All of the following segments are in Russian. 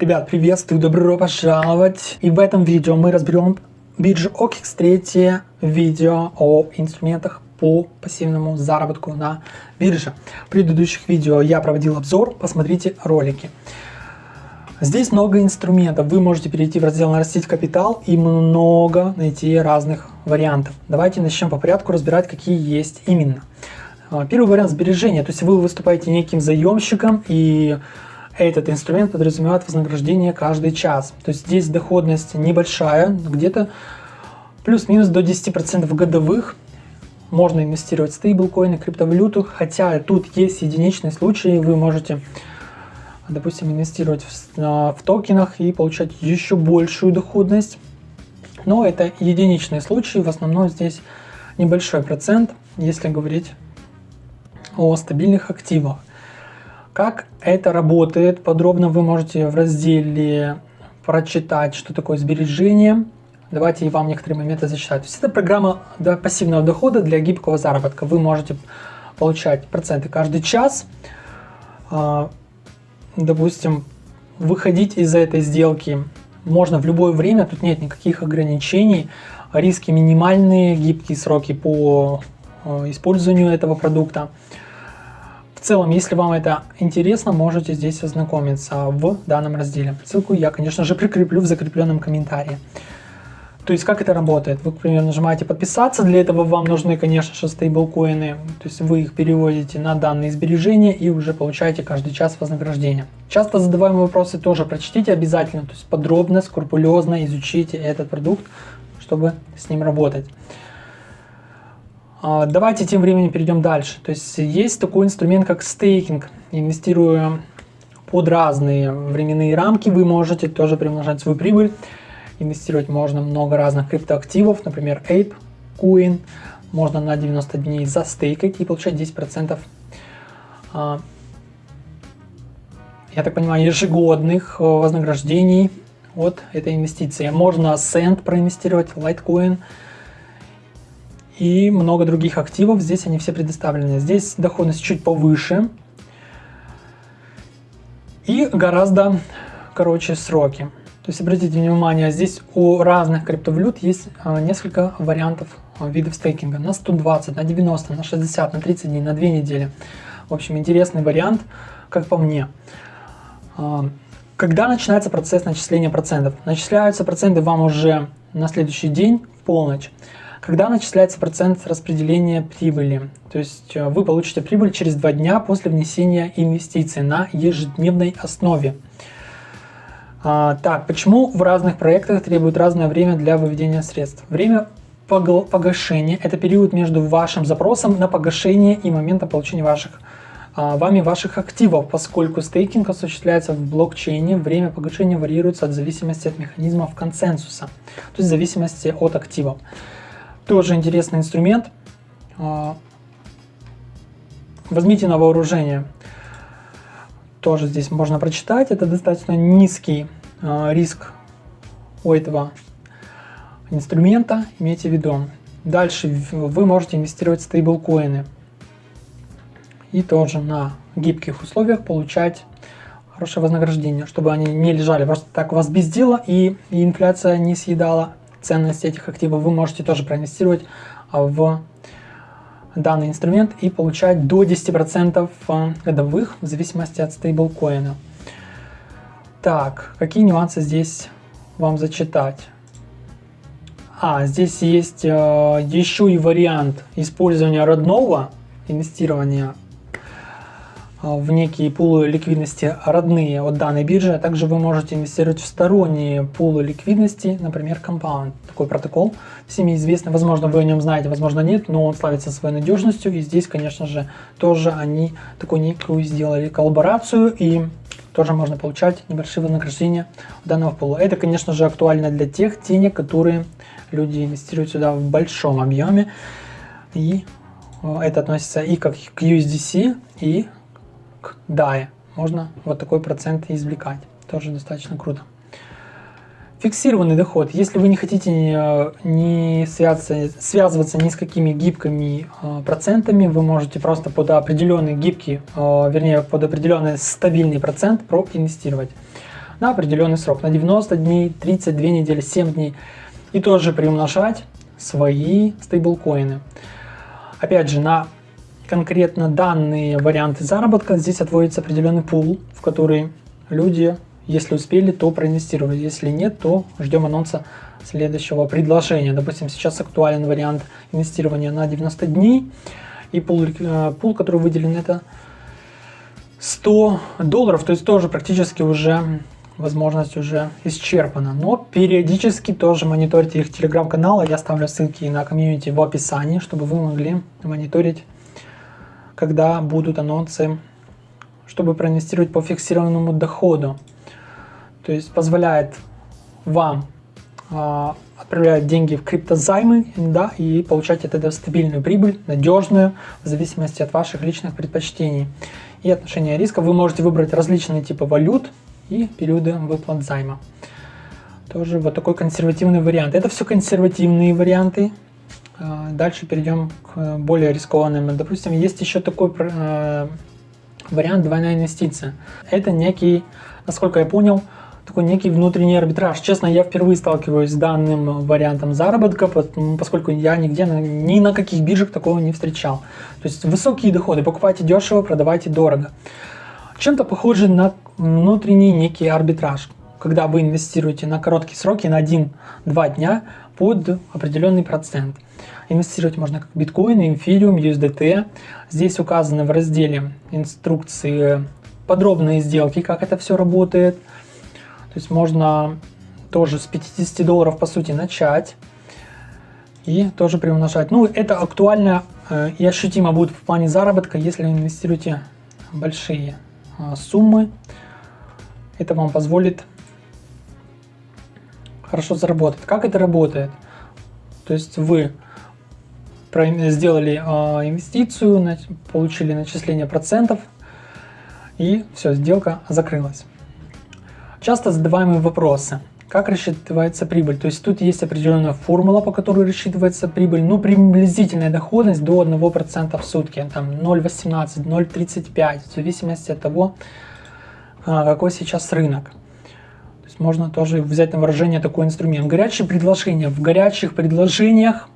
Ребят, приветствую, добро пожаловать! И в этом видео мы разберем биржу третье видео о инструментах по пассивному заработку на бирже. В предыдущих видео я проводил обзор, посмотрите ролики. Здесь много инструментов, вы можете перейти в раздел «Нарастить капитал» и много найти разных вариантов. Давайте начнем по порядку разбирать, какие есть именно. А, первый вариант сбережения, то есть вы выступаете неким заемщиком и этот инструмент подразумевает вознаграждение каждый час. То есть здесь доходность небольшая, где-то плюс-минус до 10% годовых. Можно инвестировать в стейблкоины, криптовалюту, хотя тут есть единичные случаи, вы можете, допустим, инвестировать в, в токенах и получать еще большую доходность. Но это единичные случаи, в основном здесь небольшой процент, если говорить о стабильных активах. Как это работает, подробно вы можете в разделе прочитать, что такое сбережение. Давайте я вам некоторые моменты зачитаю. То есть это программа пассивного дохода для гибкого заработка. Вы можете получать проценты каждый час. А, допустим, выходить из этой сделки можно в любое время, тут нет никаких ограничений. Риски минимальные, гибкие сроки по а, использованию этого продукта. В целом, если вам это интересно, можете здесь ознакомиться в данном разделе. Ссылку я, конечно же, прикреплю в закрепленном комментарии. То есть, как это работает? Вы, например, нажимаете подписаться, для этого вам нужны, конечно же, стейблкоины, то есть вы их переводите на данные сбережения и уже получаете каждый час вознаграждения. Часто задаваемые вопросы тоже прочтите обязательно, то есть подробно, скрупулезно изучите этот продукт, чтобы с ним работать. А, давайте тем временем перейдем дальше. То есть есть такой инструмент, как стейкинг. Инвестируя под разные временные рамки, вы можете тоже приумножать свою прибыль. Инвестировать можно много разных криптоактивов, например, Ape, Coin. Можно на 90 дней застейкать и получать 10%, а, я так понимаю, ежегодных э, вознаграждений от этой инвестиции. Можно Send проинвестировать, Litecoin – и много других активов. Здесь они все предоставлены. Здесь доходность чуть повыше и гораздо короче сроки. То есть обратите внимание, здесь у разных криптовалют есть а, несколько вариантов а, видов стейкинга. На 120, на 90, на 60, на 30 дней, на 2 недели. В общем, интересный вариант, как по мне. А, когда начинается процесс начисления процентов? Начисляются проценты вам уже на следующий день в полночь когда начисляется процент распределения прибыли. То есть э, вы получите прибыль через два дня после внесения инвестиций на ежедневной основе. А, так, почему в разных проектах требует разное время для выведения средств? Время погашения – это период между вашим запросом на погашение и моментом получения ваших а, вами ваших активов, поскольку стейкинг осуществляется в блокчейне, время погашения варьируется от зависимости от механизмов консенсуса, то есть в зависимости от активов. Тоже интересный инструмент. А, возьмите на вооружение. Тоже здесь можно прочитать. Это достаточно низкий а, риск у этого инструмента. Имейте в виду. Дальше вы можете инвестировать в стейблкоины. И тоже на гибких условиях получать хорошее вознаграждение, чтобы они не лежали просто так у вас без дела и, и инфляция не съедала ценность этих активов, вы можете тоже проинвестировать а, в данный инструмент и получать до 10% а, годовых в зависимости от стейблкоина. Так, какие нюансы здесь вам зачитать? А, здесь есть э, еще и вариант использования родного инвестирования в некие пулы ликвидности родные от данной биржи, а также вы можете инвестировать в сторонние пулы ликвидности, например, Compound. Такой протокол всеми известный, возможно, вы о нем знаете, возможно, нет, но он славится своей надежностью, и здесь, конечно же, тоже они такую некую сделали коллаборацию, и тоже можно получать небольшие вознаграждения данного пула. Это, конечно же, актуально для тех денег, которые люди инвестируют сюда в большом объеме, и э, это относится и как к USDC, и к. Можно вот такой процент извлекать. Тоже достаточно круто. Фиксированный доход. Если вы не хотите э, не связываться, связываться ни с какими гибкими э, процентами, вы можете просто под определенный гибкий, э, вернее под определенный стабильный процент проинвестировать. на определенный срок, на 90 дней, 32 недели, 7 дней. И тоже приумножать свои стейблкоины. Опять же, на конкретно данные варианты заработка здесь отводится определенный пул, в который люди, если успели, то проинвестировали. Если нет, то ждем анонса следующего предложения. Допустим, сейчас актуален вариант инвестирования на 90 дней. И пул, э, пул который выделен, это 100 долларов, то есть тоже практически уже возможность уже исчерпана. Но периодически тоже мониторьте их телеграм-канал. Я оставлю ссылки на комьюнити в описании, чтобы вы могли мониторить, когда будут анонсы, чтобы проинвестировать по фиксированному доходу. То есть позволяет вам а, отправлять деньги в криптозаймы да, и получать от этого стабильную прибыль, надежную, в зависимости от ваших личных предпочтений и отношения риска. Вы можете выбрать различные типы валют и периоды выплат займа. Тоже вот такой консервативный вариант. Это все консервативные варианты. А, дальше перейдем к более рискованным. Допустим, есть еще такой э, вариант двойная инвестиция. Это некий, насколько я понял, такой некий внутренний арбитраж. Честно, я впервые сталкиваюсь с данным вариантом заработка, поскольку я нигде, ни на каких биржах такого не встречал. То есть высокие доходы, покупайте дешево, продавайте дорого. Чем-то похоже на внутренний некий арбитраж, когда вы инвестируете на короткие сроки, на 1-2 дня под определенный процент. Инвестировать можно как биткоины, эфириум, USDT. Здесь указаны в разделе инструкции подробные сделки, как это все работает – то есть можно тоже с 50 долларов по сути начать и тоже приумножать. Ну, это актуально э, и ощутимо будет в плане заработка, если инвестируете большие э, суммы. Это вам позволит хорошо заработать. Как это работает? То есть вы сделали э, инвестицию, получили начисление процентов и все, сделка закрылась. Часто задаваемые вопросы. Как рассчитывается прибыль? То есть тут есть определенная формула, по которой рассчитывается прибыль. Ну, приблизительная доходность до 1% в сутки. Там 0,18, 0,35, в зависимости от того, а, какой сейчас рынок. Есть можно тоже взять на выражение такой инструмент. Горячие предложения. В горячих предложениях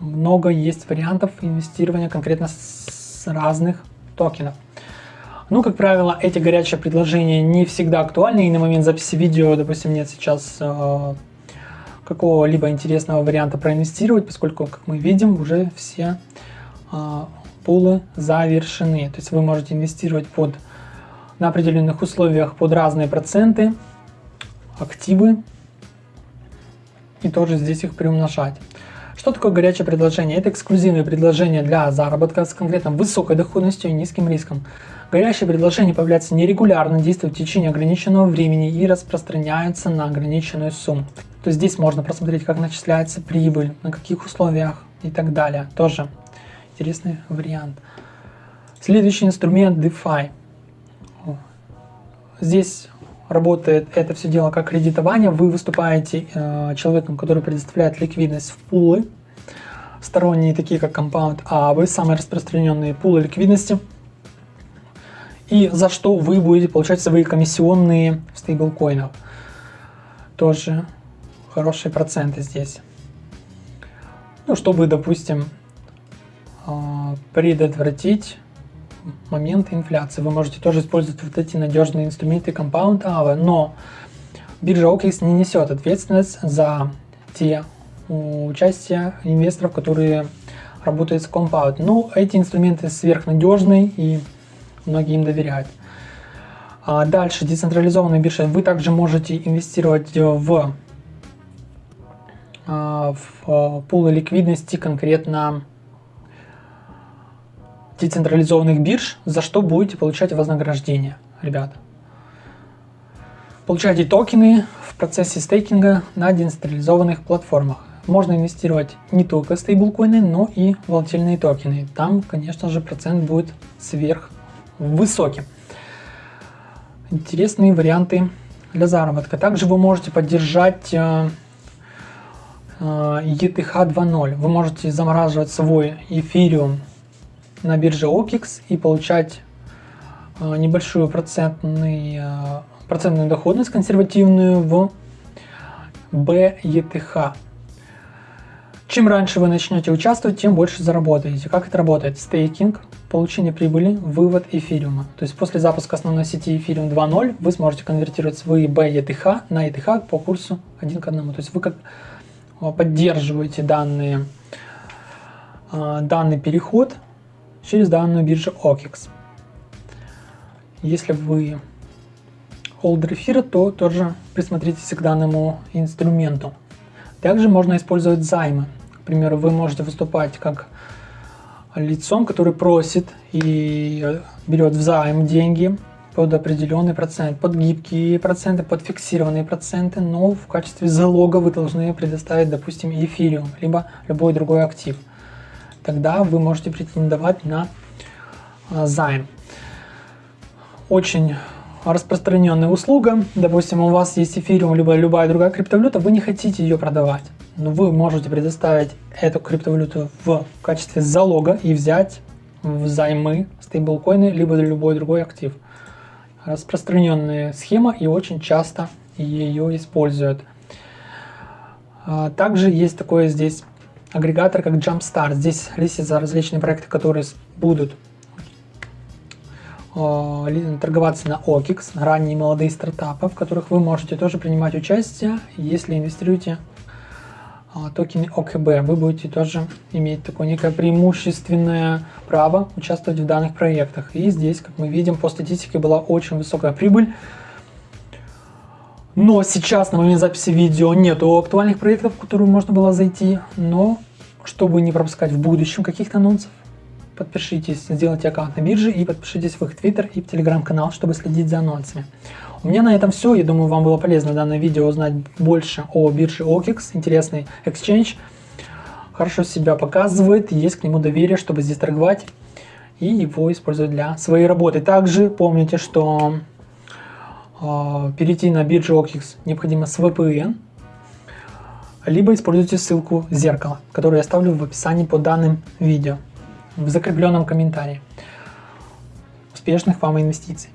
много есть вариантов инвестирования конкретно с разных токенов. Ну, как правило, эти горячие предложения не всегда актуальны, и на момент записи видео, допустим, нет сейчас э, какого-либо интересного варианта проинвестировать, поскольку, как мы видим, уже все э, пулы завершены. То есть вы можете инвестировать под, на определенных условиях под разные проценты, активы, и тоже здесь их приумножать. Что такое горячее предложение? Это эксклюзивное предложение для заработка с конкретно высокой доходностью и низким риском. Горящие предложения появляются нерегулярно, действуют в течение ограниченного времени и распространяются на ограниченную сумму. То есть здесь можно просмотреть, как начисляется прибыль, на каких условиях и так далее. Тоже интересный вариант. Следующий инструмент DeFi. Здесь работает это все дело как кредитование. Вы выступаете э, человеком, который предоставляет ликвидность в пулы, сторонние такие как Compound, а вы самые распространенные пулы ликвидности – и за что вы будете получать свои комиссионные в стейблкоинах. Тоже хорошие проценты здесь. Ну, чтобы, допустим, а, предотвратить момент инфляции. Вы можете тоже использовать вот эти надежные инструменты Compound AVA, но биржа OKX не несет ответственность за те участия инвесторов, которые работают с Compound. Но эти инструменты сверхнадежные и многие им доверяют. А дальше, децентрализованные биржи. Вы также можете инвестировать в, а, в а, пулы ликвидности конкретно децентрализованных бирж, за что будете получать вознаграждение, ребята. Получайте токены в процессе стейкинга на децентрализованных платформах. Можно инвестировать не только стейблкоины, но и волатильные токены. Там, конечно же, процент будет сверх высоким. Интересные варианты для заработка. Также вы можете поддержать э, э, ETH 2.0. Вы можете замораживать свой эфириум на бирже OKX и получать э, небольшую процентный процентную доходность консервативную в BETH. Чем раньше вы начнете участвовать, тем больше заработаете. Как это работает? Стейкинг, получение прибыли, вывод эфириума. То есть после запуска основной сети эфириум 2.0 вы сможете конвертировать свои BETH на ETH по курсу 1 к 1. То есть вы как а, поддерживаете данные, данный переход через данную биржу OKEX. Если вы холдер эфира, то тоже присмотритесь к данному инструменту. Также можно использовать займы. К примеру, вы можете выступать как лицом, который просит и берет в деньги под определенный процент, под гибкие проценты, под фиксированные проценты, но в качестве залога вы должны предоставить, допустим, эфириум, либо любой другой актив. Тогда вы можете претендовать на а, займ. Очень распространенная услуга. Допустим, у вас есть эфириум, либо любая другая криптовалюта, вы не хотите ее продавать. Но вы можете предоставить эту криптовалюту в качестве залога и взять взаймы стейблкоины, либо любой другой актив. Распространенная схема и очень часто ее используют. А, также есть такой здесь агрегатор, как Jumpstart. Здесь листятся различные проекты, которые будут Э, торговаться на OKEX, ранние молодые стартапы, в которых вы можете тоже принимать участие, если инвестируете э, токены ОКБ. Вы будете тоже иметь такое некое преимущественное право участвовать в данных проектах. И здесь, как мы видим, по статистике была очень высокая прибыль. Но сейчас, на момент записи видео, нету актуальных проектов, в которые можно было зайти. Но, чтобы не пропускать в будущем каких-то анонсов, подпишитесь, сделайте аккаунт на бирже и подпишитесь в их твиттер и телеграм-канал, чтобы следить за анонсами. У меня на этом все. Я думаю, вам было полезно данное видео узнать больше о бирже OKEX. Интересный exchange. Хорошо себя показывает, есть к нему доверие, чтобы здесь торговать и его использовать для своей работы. Также помните, что э, перейти на биржу OKEX необходимо с VPN, либо используйте ссылку зеркала, которую я оставлю в описании под данным видео в закрепленном комментарии. Успешных вам инвестиций!